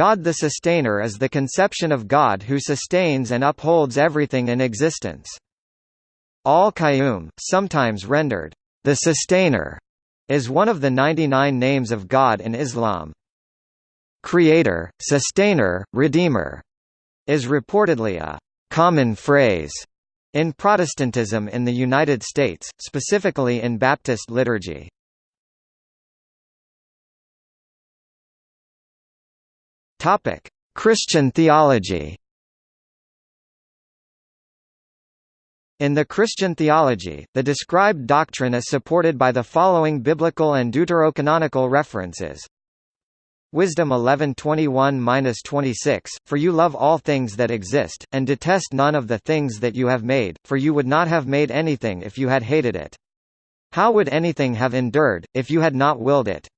God the sustainer is the conception of God who sustains and upholds everything in existence. Al-Qayyum, sometimes rendered, the sustainer, is one of the 99 names of God in Islam. Creator, sustainer, redeemer is reportedly a common phrase in Protestantism in the United States, specifically in Baptist liturgy. Topic: Christian theology. In the Christian theology, the described doctrine is supported by the following biblical and deuterocanonical references. Wisdom 11:21-26 For you love all things that exist and detest none of the things that you have made for you would not have made anything if you had hated it How would anything have endured if you had not willed it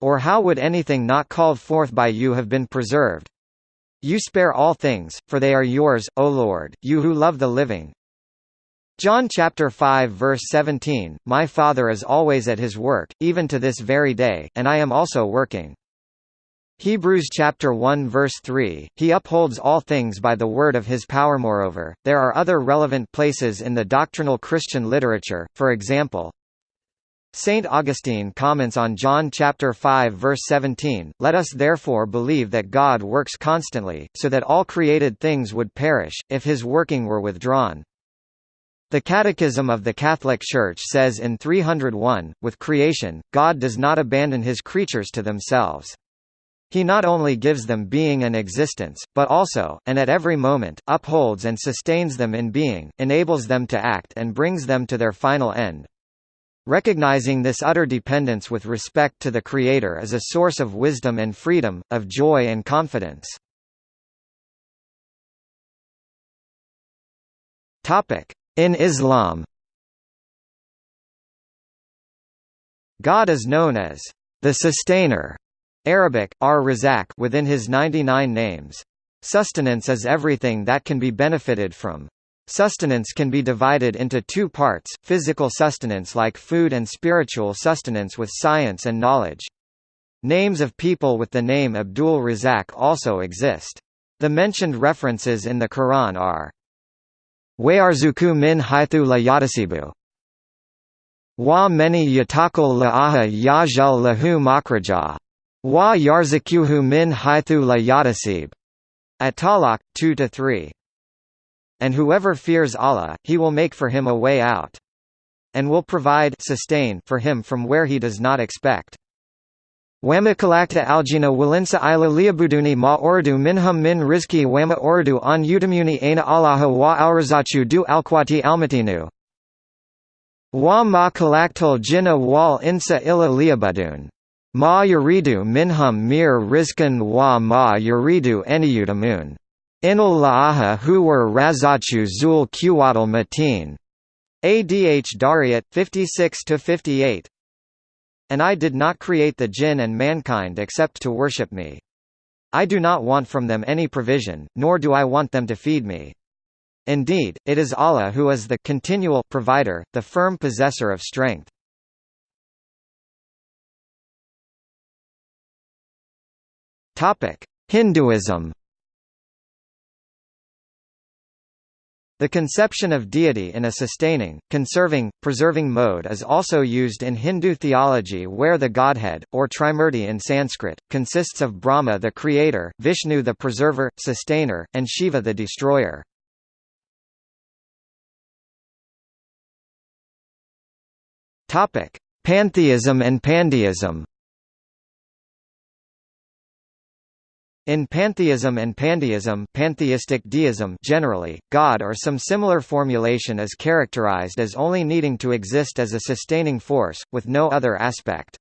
or how would anything not called forth by you have been preserved? You spare all things, for they are yours, O Lord, you who love the living. John chapter 5 verse 17, My Father is always at his work, even to this very day, and I am also working. Hebrews chapter 1 verse 3, He upholds all things by the word of His power. Moreover, there are other relevant places in the doctrinal Christian literature, for example, Saint Augustine comments on John chapter 5 verse 17, Let us therefore believe that God works constantly, so that all created things would perish, if his working were withdrawn. The Catechism of the Catholic Church says in 301, with creation, God does not abandon his creatures to themselves. He not only gives them being and existence, but also, and at every moment, upholds and sustains them in being, enables them to act and brings them to their final end. Recognizing this utter dependence with respect to the Creator is a source of wisdom and freedom, of joy and confidence. In Islam God is known as the Sustainer Arabic, ar-Razak within his 99 names. Sustenance is everything that can be benefited from. Sustenance can be divided into two parts, physical sustenance like food and spiritual sustenance with science and knowledge. Names of people with the name Abdul Razak also exist. The mentioned references in the Quran are Wayarzuku min haythu la yatasibu Wa many yatakul la'aha yajal lahu makraja Wa yarzakuhu min haythu la yatasib At Talaq 2-3 and whoever fears Allah, he will make for him a way out. And will provide sustain for him from where he does not expect. Wama kalakta aljina walinsa ila liabuduni ma ordu minhum min rizki wama ordu an utamuni aina allaha wa alrazachu du alquati almatinu. Wa ma kalaktul jina wal insa ila liabudun. Ma yuridu minhum mir rizkan wa ma yuridu eniyutamun. Inul la'aha huwar razachu zul kuwatal matin. Adh Dariyat 56-58 And I did not create the jinn and mankind except to worship me. I do not want from them any provision, nor do I want them to feed me. Indeed, it is Allah who is the continual provider, the firm possessor of strength. Topic: Hinduism The conception of deity in a sustaining, conserving, preserving mode is also used in Hindu theology where the godhead, or Trimurti in Sanskrit, consists of Brahma the creator, Vishnu the preserver, sustainer, and Shiva the destroyer. Pantheism and pandeism In pantheism and pandeism pantheistic deism generally, God or some similar formulation is characterized as only needing to exist as a sustaining force, with no other aspect.